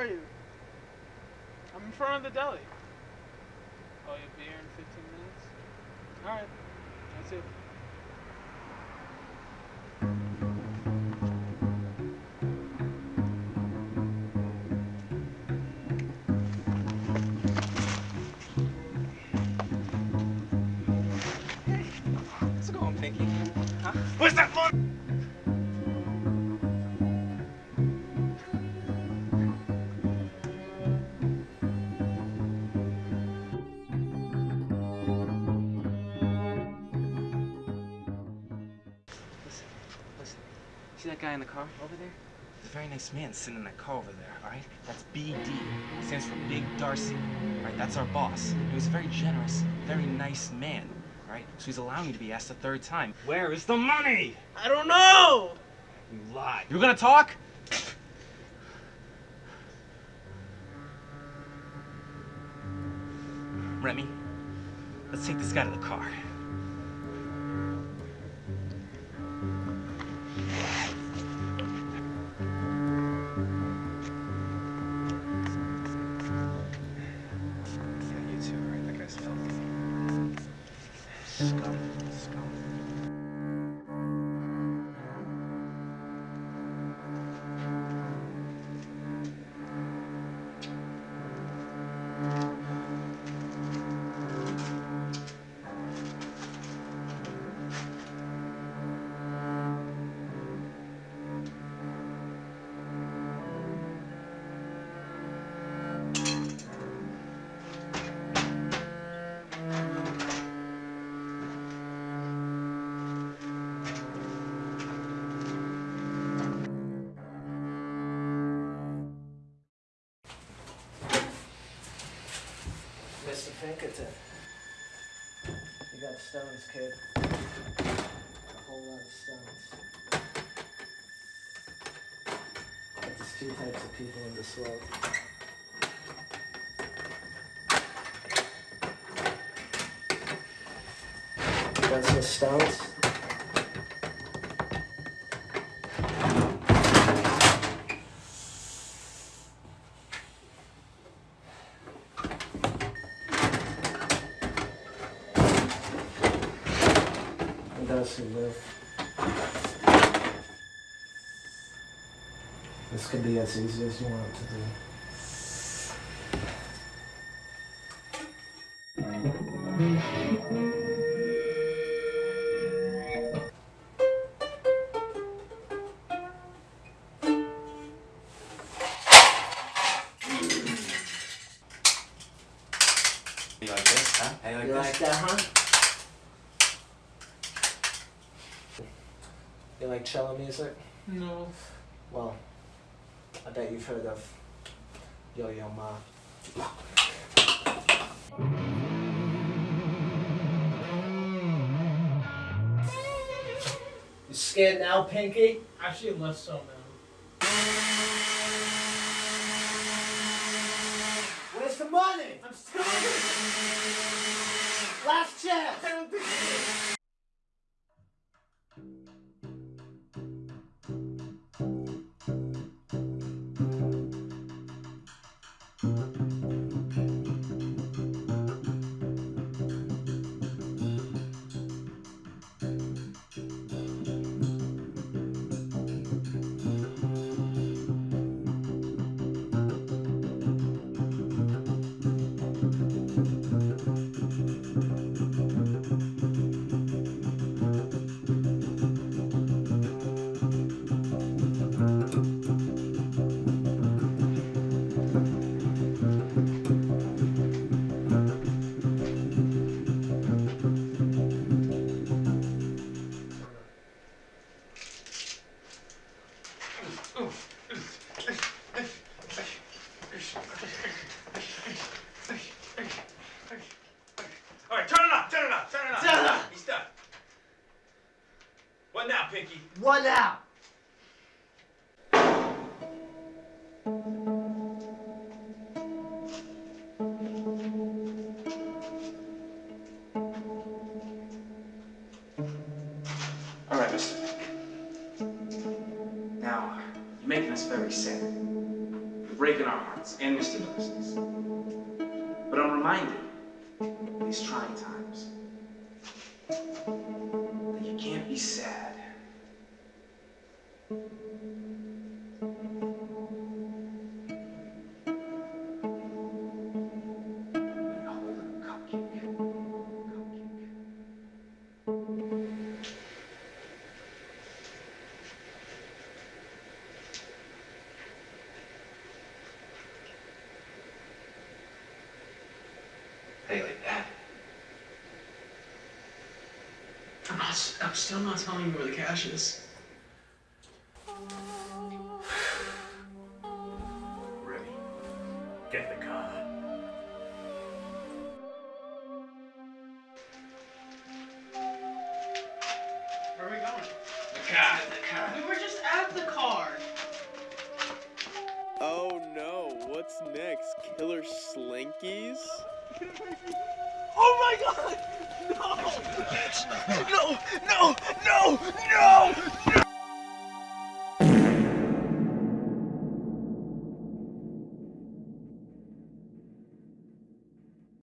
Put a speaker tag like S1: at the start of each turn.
S1: Where are you? I'm in front of the deli. Oh, you'll be here in 15 minutes? Alright. That's it.
S2: How's it going, Pinky? Huh? Where's that phone? See that guy in the car over there? It's a very nice man sitting in that car over there, alright? That's BD. Stands for Big Darcy. Alright, that's our boss. He was a very generous, very nice man. Alright? So he's allowing you to be asked a third time. Where is the money?
S1: I don't know!
S2: You lied. You're gonna talk? Remy, let's take this guy to the car.
S3: Mr. Pinkerton. You got stones, kid. A whole lot of stones. But there's two types of people in this world. Got some stones? And who live. This could be as easy as you want it to be.
S2: You like this, huh? How you like
S3: You
S2: this?
S3: like that, huh? You like cello music?
S1: No.
S3: Well, I bet you've heard of Yo-Yo Ma. You scared now, Pinky?
S1: Actually, less so now.
S3: Where's the money?
S1: I'm still.
S3: Last chance!
S2: Now,
S3: One out!
S2: All right, mister. Now, you're making us very sad. breaking our hearts and Mr. Darcy's. But I'm reminded in these trying times that you can't be sad. when you're holding a cupcake. Cupcake. Hey, like that.
S4: I'm not. I'm still not telling you where the cash is.
S2: Remy.
S4: Get the car.
S1: Where are we going?
S2: The car, the car.
S1: We were just at the car.
S5: Oh no, what's next? Killer Slinkies?
S1: Oh my god! No! No! No! No! No!